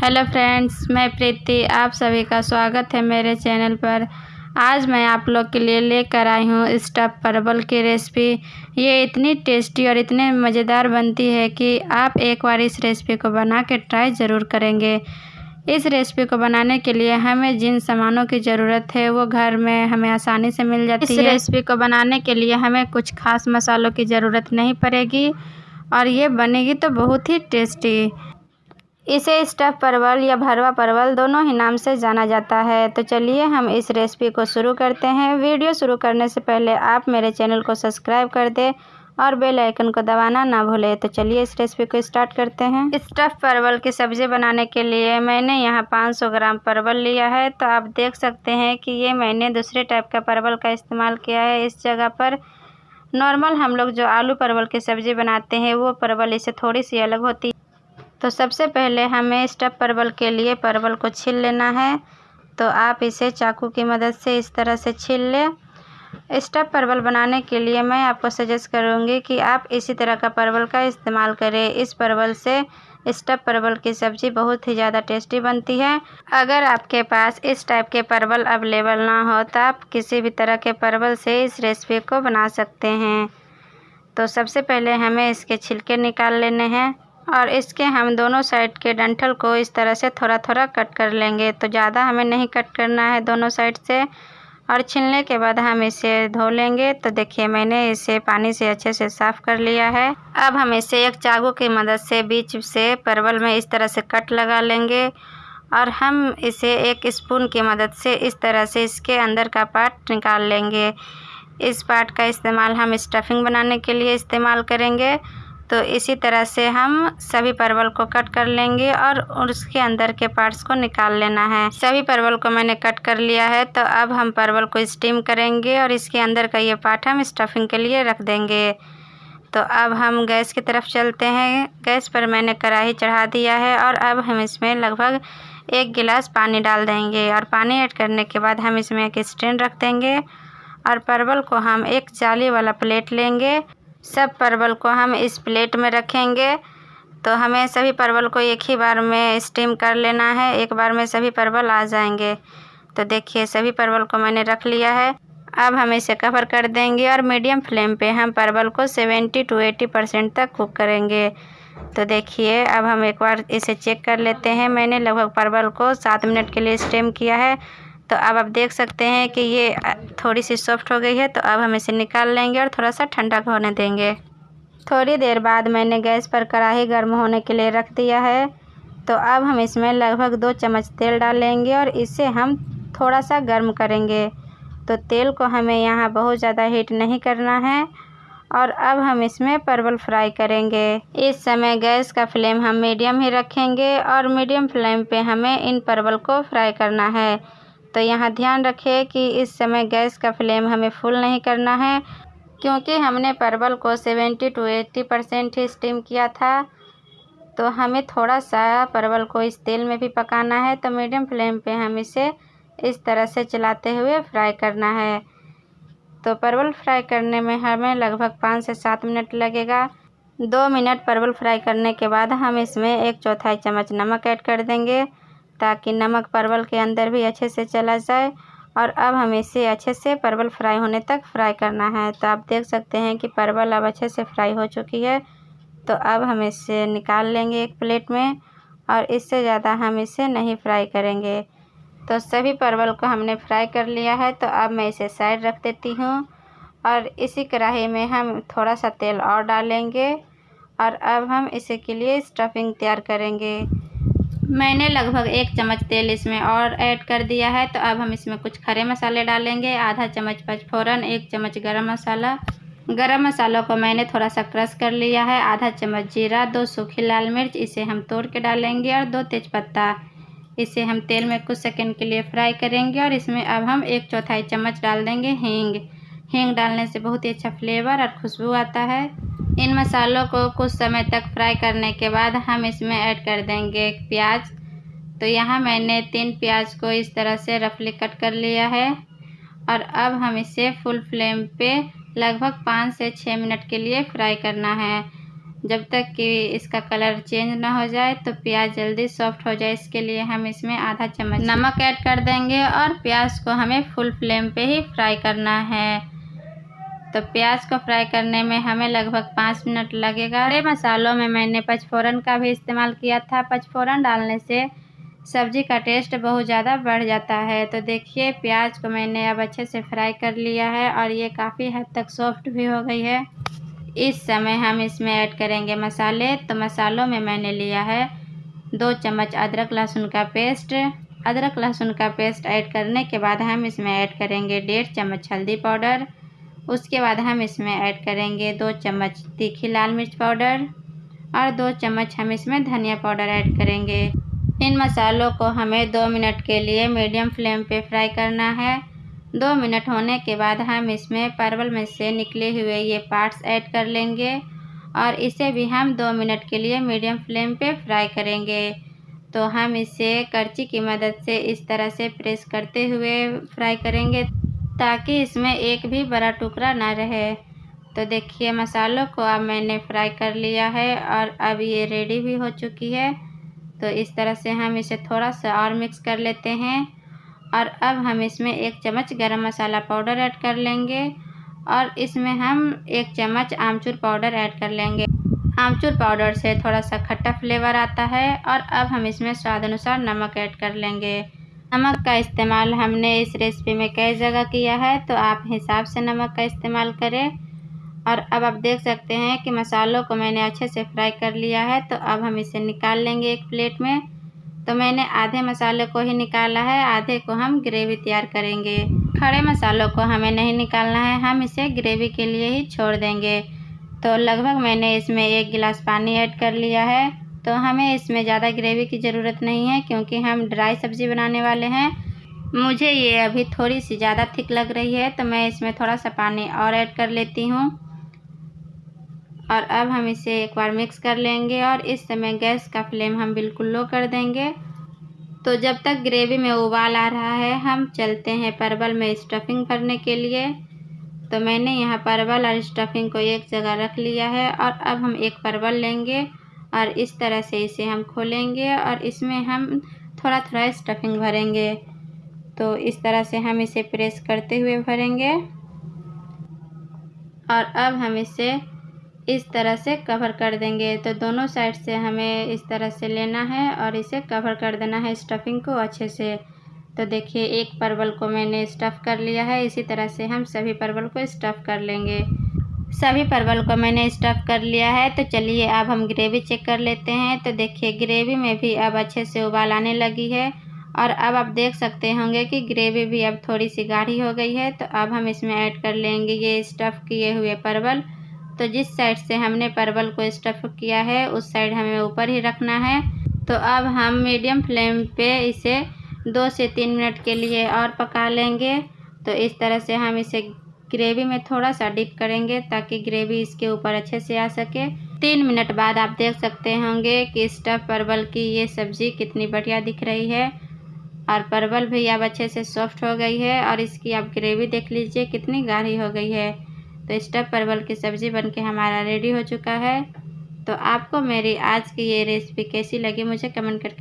Hello friends मैं प्रीति आप सभी का स्वागत है मेरे चैनल पर। आज मैं आप लोग के लिए लेकर आई हूँ स्टफ़ परवल की रेसिपी। ये इतनी टेस्टी और इतने मज़ेदार बनती है कि आप एक बार इस रेसिपी को बना के ट्राई ज़रूर करेंगे। इस रेसिपी को बनाने के लिए हमें जिन सामानों की ज़रूरत है वो घर में हमें आसानी से मिल जाती है। इस रेसिपी को बनाने के लिए हमें कुछ खास मसालों की ज़रूरत नहीं पड़ेगी और ये बनेगी तो बहुत ही टेस्टी। इसे स्टफ़ परवल या भरवा परवल दोनों ही नाम से जाना जाता है। तो चलिए हम इस रेसिपी को शुरू करते हैं। वीडियो शुरू करने से पहले आप मेरे चैनल को सब्सक्राइब कर दें और बेल आइकन को दबाना ना भूलें। तो चलिए इस रेसिपी को स्टार्ट करते हैं। स्टफ़ परवल की सब्ज़ी बनाने के लिए मैंने यहाँ 500 ग्राम परवल लिया है। तो आप देख सकते हैं कि ये मैंने दूसरे टाइप का परवल का इस्तेमाल किया है। इस जगह पर नॉर्मल हम लोग जो आलू परवल की सब्ज़ी बनाते हैं, वो परवल इससे थोड़ी सी अलग होती है तो सबसे पहले हमें स्टफ़ परवल के लिए परवल को छील लेना है। तो आप इसे चाकू की मदद से इस तरह से छील लें। स्टफ़ परवल बनाने के लिए मैं आपको सजेस्ट करूँगी कि आप इसी तरह का परवल का इस्तेमाल करें। इस परवल से स्टफ़ परवल की सब्ज़ी बहुत ही ज़्यादा टेस्टी बनती है। अगर आपके पास इस टाइप के परवल अवेलेबल ना हो तो आप किसी भी तरह के परवल से इस रेसिपी को बना सकते हैं। तो सबसे पहले हमें इसके छिलके निकाल लेने हैं। और इसके हम दोनों साइड के डंठल को इस तरह से थोड़ा थोड़ा कट कर लेंगे। तो ज़्यादा हमें नहीं कट करना है दोनों साइड से। और छीलने के बाद हम इसे धो लेंगे। तो देखिए, मैंने इसे पानी से अच्छे से साफ़ कर लिया है। अब हम इसे एक चाकू की मदद से बीच से परवल में इस तरह से कट लगा लेंगे। और हम इसे एक स्पून की मदद से इस तरह से इसके अंदर का पार्ट निकाल लेंगे। इस पार्ट का इस्तेमाल हम स्टफिंग बनाने के लिए इस्तेमाल करेंगे। तो इसी तरह से हम सभी परवल को कट कर लेंगे और उसके अंदर के पार्ट्स को निकाल लेना है। सभी परवल को मैंने कट कर लिया है तो अब हम परवल को स्टीम करेंगे और इसके अंदर का ये पार्ट हम स्टफिंग के लिए रख देंगे। तो अब हम गैस की तरफ़ चलते हैं। गैस पर मैंने कढ़ाई चढ़ा दिया है और अब हम इसमें लगभग एक गिलास पानी डाल देंगे और पानी ऐड करने के बाद हम इसमें एक स्टैंड रख देंगे और परवल को हम एक जाली वाला प्लेट लेंगे। सब परवल को हम इस प्लेट में रखेंगे। तो हमें सभी परवल को एक ही बार में स्टीम कर लेना है। एक बार में सभी परवल आ जाएँगे। तो देखिए, सभी परवल को मैंने रख लिया है। अब हम इसे कवर कर देंगे और मीडियम फ्लेम पे हम परवल को 70 टू 80 परसेंट तक कुक करेंगे। तो देखिए, अब हम एक बार इसे चेक कर लेते हैं। मैंने लगभग परवल को सात मिनट के लिए स्टीम किया है। तो अब आप देख सकते हैं कि ये थोड़ी सी सॉफ्ट हो गई है तो अब हम इसे निकाल लेंगे और थोड़ा सा ठंडा होने देंगे। थोड़ी देर बाद मैंने गैस पर कढ़ाई गर्म होने के लिए रख दिया है। तो अब हम इसमें लगभग दो चम्मच तेल डालेंगे और इसे हम थोड़ा सा गर्म करेंगे। तो तेल को हमें यहाँ बहुत ज़्यादा हीट नहीं करना है और अब हम इसमें परवल फ्राई करेंगे। इस समय गैस का फ्लेम हम मीडियम ही रखेंगे और मीडियम फ्लेम पे हमें इन परवल को फ्राई करना है। तो यहाँ ध्यान रखें कि इस समय गैस का फ्लेम हमें फुल नहीं करना है, क्योंकि हमने परवल को सेवेंटी टू एट्टी परसेंट ही स्टीम किया था। तो हमें थोड़ा सा परवल को इस तेल में भी पकाना है तो मीडियम फ्लेम पे हम इसे इस तरह से चलाते हुए फ्राई करना है। तो परवल फ्राई करने में हमें लगभग पाँच से सात मिनट लगेगा। दो मिनट परवल फ्राई करने के बाद हम इसमें एक चौथाई चम्मच नमक ऐड कर देंगे। ताकि नमक परवल के अंदर भी अच्छे से चला जाए और अब हमें इसे अच्छे से परवल फ्राई होने तक फ्राई करना है। तो आप देख सकते हैं कि परवल अब अच्छे से फ्राई हो चुकी है। तो अब हम इसे निकाल लेंगे एक प्लेट में और इससे ज़्यादा हम इसे नहीं फ्राई करेंगे। तो सभी परवल को हमने फ्राई कर लिया है। तो अब मैं इसे साइड रख देती हूँ और इसी कढ़ाई में हम थोड़ा सा तेल और डालेंगे और अब हम इसे के लिए स्टफिंग तैयार करेंगे। मैंने लगभग एक चम्मच तेल इसमें और ऐड कर दिया है तो अब हम इसमें कुछ खरे मसाले डालेंगे। आधा चम्मच पचफोरन एक चम्मच गरम मसाला। गरम मसालों को मैंने थोड़ा सा क्रश कर लिया है। आधा चम्मच जीरा, दो सूखी लाल मिर्च, इसे हम तोड़ के डालेंगे, और दो तेज़पत्ता। इसे हम तेल में कुछ सेकंड के लिए फ्राई करेंगे, और इसमें अब हम एक चौथाई चम्मच डाल देंगे हींग। हींग डालने से बहुत ही अच्छा फ्लेवर और खुशबू आता है। इन मसालों को कुछ समय तक फ्राई करने के बाद हम इसमें ऐड कर देंगे एक प्याज। तो यहाँ मैंने तीन प्याज को इस तरह से रफली कट कर लिया है। और अब हम इसे फुल फ्लेम पे लगभग पाँच से छः मिनट के लिए फ्राई करना है। जब तक कि इसका कलर चेंज ना हो जाए तो प्याज जल्दी सॉफ्ट हो जाए। इसके लिए हम इसमें आधा चम्मच नमक ऐड कर देंगे और प्याज को हमें फुल फ्लेम पे ही फ्राई करना है। तो प्याज को फ्राई करने में हमें लगभग पाँच मिनट लगेगा। बड़े मसालों में मैंने पचफोरन का भी इस्तेमाल किया था। पचफोरन डालने से सब्ज़ी का टेस्ट बहुत ज़्यादा बढ़ जाता है। तो देखिए, प्याज को मैंने अब अच्छे से फ्राई कर लिया है और ये काफ़ी हद तक सॉफ्ट भी हो गई है। इस समय हम इसमें ऐड करेंगे मसाले। तो मसालों में मैंने लिया है दो चम्मच अदरक लहसुन का पेस्ट। अदरक लहसुन का पेस्ट ऐड करने के बाद हम इसमें ऐड करेंगे डेढ़ चम्मच हल्दी पाउडर। उसके बाद हम इसमें ऐड करेंगे दो चम्मच तीखी लाल मिर्च पाउडर और दो चम्मच हम इसमें धनिया पाउडर ऐड करेंगे। इन मसालों को हमें दो मिनट के लिए मीडियम फ्लेम पे फ्राई करना है। दो मिनट होने के बाद हम इसमें परवल में से निकले हुए ये पार्ट्स ऐड कर लेंगे और इसे भी हम दो मिनट के लिए मीडियम फ्लेम पे फ्राई करेंगे। तो हम इसे करची की मदद से इस तरह से प्रेस करते हुए फ्राई करेंगे। ताकि इसमें एक भी बड़ा टुकड़ा ना रहे। तो देखिए मसालों को अब मैंने फ्राई कर लिया है और अब ये रेडी भी हो चुकी है। तो इस तरह से हम इसे थोड़ा सा और मिक्स कर लेते हैं और अब हम इसमें एक चम्मच गरम मसाला पाउडर ऐड कर लेंगे और इसमें हम एक चम्मच आमचूर पाउडर ऐड कर लेंगे। आमचूर पाउडर से थोड़ा सा खट्टा फ्लेवर आता है और अब हम इसमें स्वाद अनुसार नमक ऐड कर लेंगे। नमक का इस्तेमाल हमने इस रेसिपी में कई जगह किया है तो आप हिसाब से नमक का इस्तेमाल करें। और अब आप देख सकते हैं कि मसालों को मैंने अच्छे से फ्राई कर लिया है तो अब हम इसे निकाल लेंगे एक प्लेट में। तो मैंने आधे मसाले को ही निकाला है, आधे को हम ग्रेवी तैयार करेंगे। खड़े मसालों को हमें नहीं निकालना है, हम इसे ग्रेवी के लिए ही छोड़ देंगे। तो लगभग मैंने इसमें एक गिलास पानी ऐड कर लिया है। तो हमें इसमें ज़्यादा ग्रेवी की ज़रूरत नहीं है क्योंकि हम ड्राई सब्ज़ी बनाने वाले हैं। मुझे ये अभी थोड़ी सी ज़्यादा थिक लग रही है तो मैं इसमें थोड़ा सा पानी और ऐड कर लेती हूँ। और अब हम इसे एक बार मिक्स कर लेंगे और इस समय गैस का फ्लेम हम बिल्कुल लो कर देंगे। तो जब तक ग्रेवी में उबाल आ रहा है, हम चलते हैं परवल में स्टफिंग करने के लिए। तो मैंने यहाँ परवल और स्टफिंग को एक जगह रख लिया है और अब हम एक परवल लेंगे। और इस तरह से इसे हम खोलेंगे और इसमें हम थोड़ा थोड़ा स्टफिंग भरेंगे। तो इस तरह से हम इसे प्रेस करते हुए भरेंगे। और अब हम इसे इस तरह से कवर कर देंगे। तो दोनों साइड से हमें इस तरह से लेना है और इसे कवर कर देना है स्टफिंग को अच्छे से। तो देखिए, एक परवल को मैंने स्टफ़ कर लिया है। इसी तरह से हम सभी परवल को स्टफ़ कर लेंगे। सभी परवल को मैंने स्टफ़ कर लिया है तो चलिए अब हम ग्रेवी चेक कर लेते हैं। तो देखिए, ग्रेवी में भी अब अच्छे से उबाल आने लगी है और अब आप देख सकते होंगे कि ग्रेवी भी अब थोड़ी सी गाढ़ी हो गई है। तो अब हम इसमें ऐड कर लेंगे ये स्टफ़ किए हुए परवल। तो जिस साइड से हमने परवल को स्टफ़ किया है, उस साइड हमें ऊपर ही रखना है। तो अब हम मीडियम फ्लेम पे इसे दो से तीन मिनट के लिए और पका लेंगे। तो इस तरह से हम इसे ग्रेवी में थोड़ा सा डिप करेंगे ताकि ग्रेवी इसके ऊपर अच्छे से आ सके। तीन मिनट बाद आप देख सकते होंगे कि स्टफ़ परवल की ये सब्ज़ी कितनी बढ़िया दिख रही है। और परवल भी अब अच्छे से सॉफ्ट हो गई है और इसकी आप ग्रेवी देख लीजिए, कितनी गाढ़ी हो गई है। तो स्टफ़ परवल की सब्ज़ी बनके हमारा रेडी हो चुका है। तो आपको मेरी आज की ये रेसिपी कैसी लगी मुझे कमेंट करके